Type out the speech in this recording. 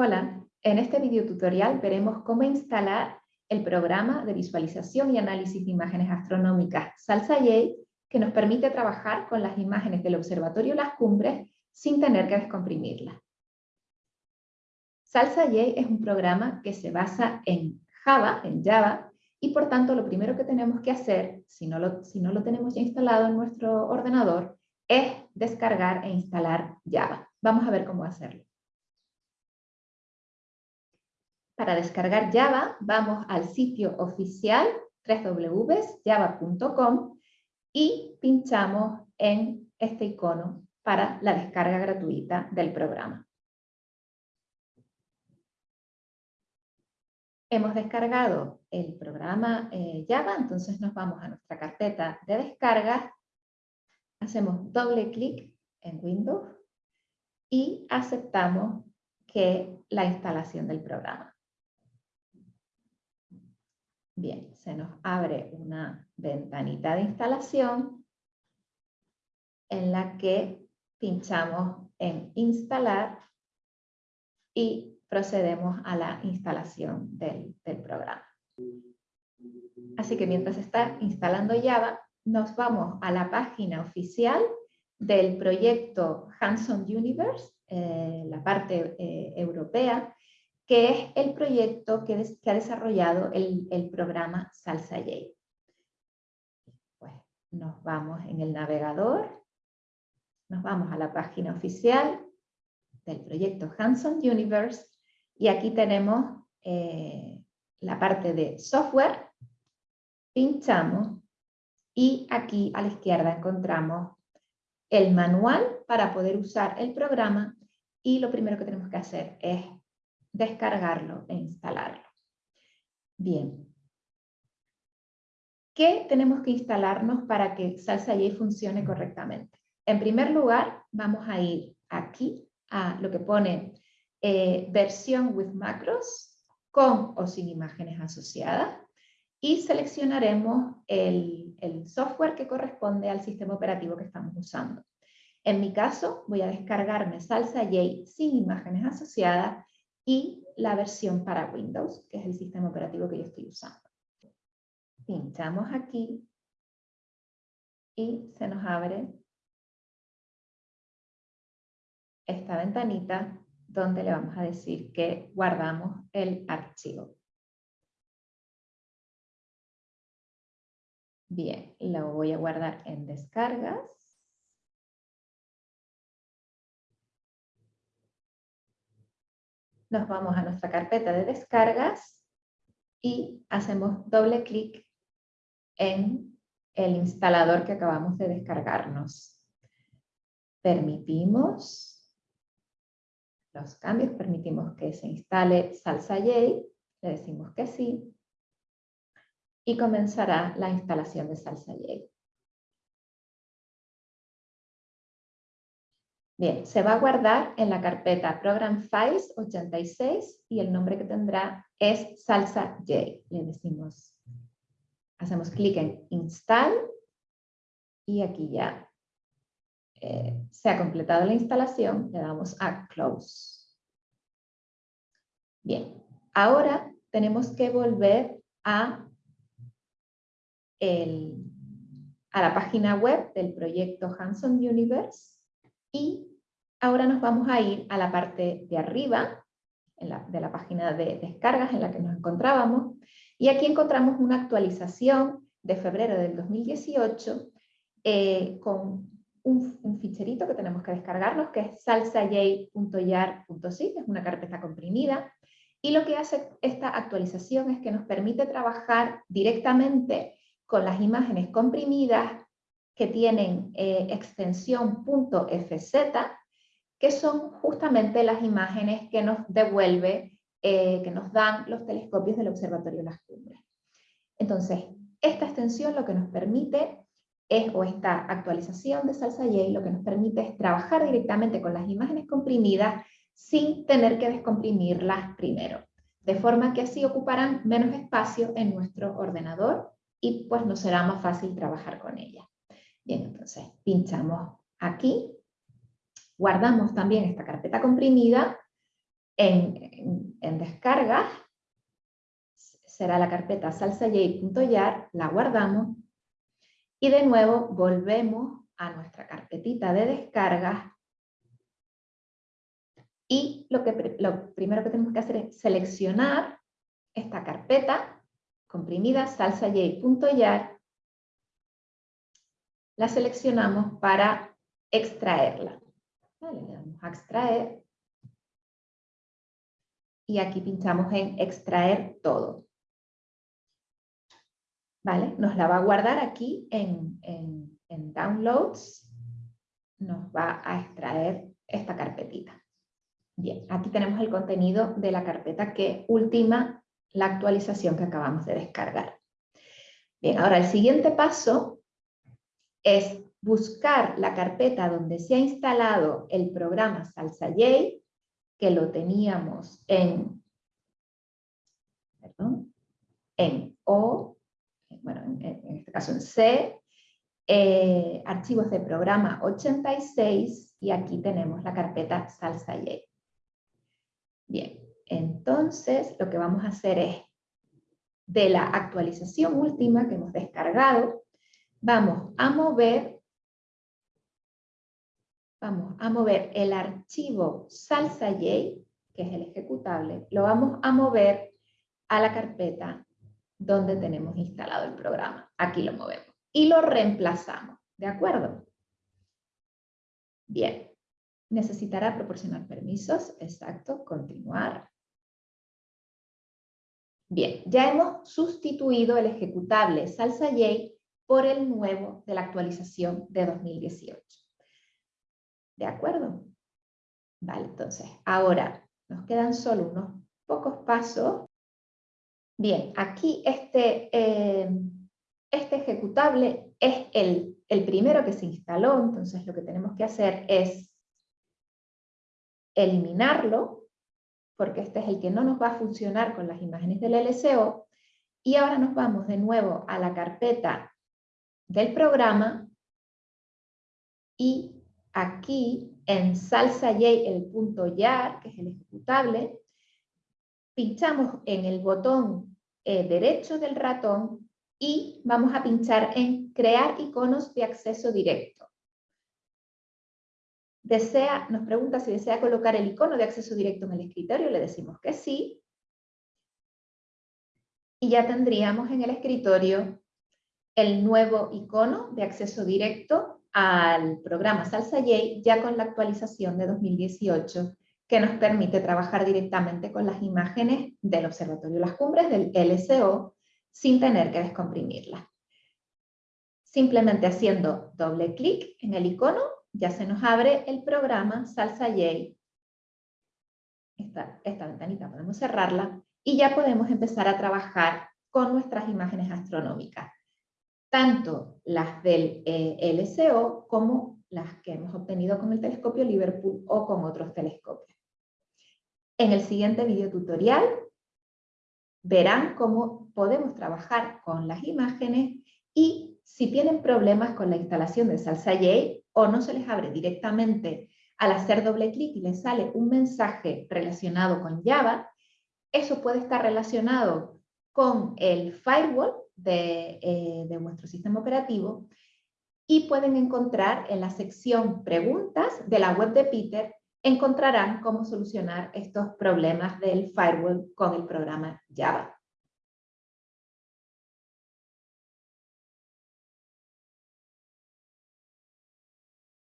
Hola, en este video tutorial veremos cómo instalar el programa de visualización y análisis de imágenes astronómicas SalsaJ que nos permite trabajar con las imágenes del Observatorio Las Cumbres sin tener que descomprimirlas. SalsaJ es un programa que se basa en Java, en Java, y por tanto lo primero que tenemos que hacer, si no lo, si no lo tenemos ya instalado en nuestro ordenador, es descargar e instalar Java. Vamos a ver cómo hacerlo. Para descargar Java, vamos al sitio oficial www.java.com y pinchamos en este icono para la descarga gratuita del programa. Hemos descargado el programa eh, Java, entonces nos vamos a nuestra carpeta de descargas, hacemos doble clic en Windows y aceptamos que la instalación del programa. Bien, se nos abre una ventanita de instalación en la que pinchamos en instalar y procedemos a la instalación del, programa. Así que mientras está instalando Java, nos vamos a la página oficial del proyecto Hands-on Universe, eh, la parte eh, europea, que es el proyecto que, ha desarrollado el, programa Salsa J. Pues nos vamos en el navegador, nos vamos a la página oficial del proyecto Hanson Universe y aquí tenemos eh, la parte de software, pinchamos y aquí a la izquierda encontramos el manual para poder usar el programa y lo primero que tenemos que hacer es descargarlo e instalarlo. Bien. ¿Qué tenemos que instalarnos para que Salsa J funcione correctamente? En primer lugar, vamos a ir aquí a lo que pone eh, versión with macros, con o sin imágenes asociadas, y seleccionaremos el, software que corresponde al sistema operativo que estamos usando. En mi caso, voy a descargarme Salsa J sin imágenes asociadas y la versión para Windows, que es el sistema operativo que yo estoy usando. Pinchamos aquí y se nos abre esta ventanita donde le vamos a decir que guardamos el archivo. Bien, lo voy a guardar en descargas. Nos vamos a nuestra carpeta de descargas y hacemos doble clic en el instalador que acabamos de descargarnos. Permitimos los cambios, permitimos que se instale Salsa J, le decimos que sí, y comenzará la instalación de Salsa J. Bien, se va a guardar en la carpeta Program Files 86 y el nombre que tendrá es Salsa J. Le decimos, hacemos clic en Install y aquí ya eh, se ha completado la instalación, le damos a Close. Bien, ahora tenemos que volver a, a la página web del proyecto Hanson Universe y ahora nos vamos a ir a la parte de arriba de la página de descargas en la que nos encontrábamos. Y aquí encontramos una actualización de febrero del 2018 eh, con un, ficherito que tenemos que descargarnos, que es salsaj.yar.zip, es una carpeta comprimida. Y lo que hace esta actualización es que nos permite trabajar directamente con las imágenes comprimidas que tienen eh, extensión .fz, que son justamente las imágenes que nos devuelve, eh, que nos dan los telescopios del Observatorio Las Cumbres. Entonces, esta extensión lo que nos permite es, o esta actualización de Salsa J, lo que nos permite es trabajar directamente con las imágenes comprimidas sin tener que descomprimirlas primero, de forma que así ocuparán menos espacio en nuestro ordenador y pues nos será más fácil trabajar con ellas. Bien, entonces pinchamos aquí, guardamos también esta carpeta comprimida en, en, descargas, será la carpeta salsaj.yar, la guardamos. Y de nuevo volvemos a nuestra carpetita de descargas. Y lo, que, lo primero que tenemos que hacer es seleccionar esta carpeta comprimida salsaj.yar la seleccionamos para extraerla. le damos a extraer y aquí pinchamos en extraer todo. ¿Vale? Nos la va a guardar aquí en, en, en downloads, nos va a extraer esta carpetita. Bien, aquí tenemos el contenido de la carpeta que ultima la actualización que acabamos de descargar. Bien, ahora el siguiente paso es buscar la carpeta donde se ha instalado el programa SalsaJ, que lo teníamos en, perdón, en O, bueno, en, este caso en C, eh, archivos de programa 86, y aquí tenemos la carpeta SalsaJ. Bien, entonces lo que vamos a hacer es, de la actualización última que hemos descargado, vamos a mover vamos a mover el archivo salsa.j, que es el ejecutable, lo vamos a mover a la carpeta donde tenemos instalado el programa. Aquí lo movemos. Y lo reemplazamos. ¿De acuerdo? Bien. Necesitará proporcionar permisos. Exacto. Continuar. Bien. Ya hemos sustituido el ejecutable salsa.j por el nuevo de la actualización de 2018. ¿De acuerdo? Vale, entonces, ahora nos quedan solo unos pocos pasos. Bien, aquí este, eh, este ejecutable es el, el primero que se instaló, entonces lo que tenemos que hacer es eliminarlo, porque este es el que no nos va a funcionar con las imágenes del LSO, y ahora nos vamos de nuevo a la carpeta del programa y aquí en salsa y el punto YAR, que es el ejecutable, pinchamos en el botón eh, derecho del ratón y vamos a pinchar en crear iconos de acceso directo. Desea, nos pregunta si desea colocar el icono de acceso directo en el escritorio, le decimos que sí. Y ya tendríamos en el escritorio el nuevo icono de acceso directo al programa Salsa J ya con la actualización de 2018 que nos permite trabajar directamente con las imágenes del Observatorio Las Cumbres, del LSO, sin tener que descomprimirlas. Simplemente haciendo doble clic en el icono, ya se nos abre el programa Salsa J. Esta, esta ventanita podemos cerrarla y ya podemos empezar a trabajar con nuestras imágenes astronómicas tanto las del eh, LSO como las que hemos obtenido con el telescopio Liverpool o con otros telescopios. En el siguiente video tutorial verán cómo podemos trabajar con las imágenes y si tienen problemas con la instalación de Salsa o no se les abre directamente al hacer doble clic y les sale un mensaje relacionado con Java, eso puede estar relacionado con el firewall eh, de, vuestro sistema operativo y pueden encontrar en la sección preguntas de la web de Peter, encontrarán cómo solucionar estos problemas del firewall con el programa Java.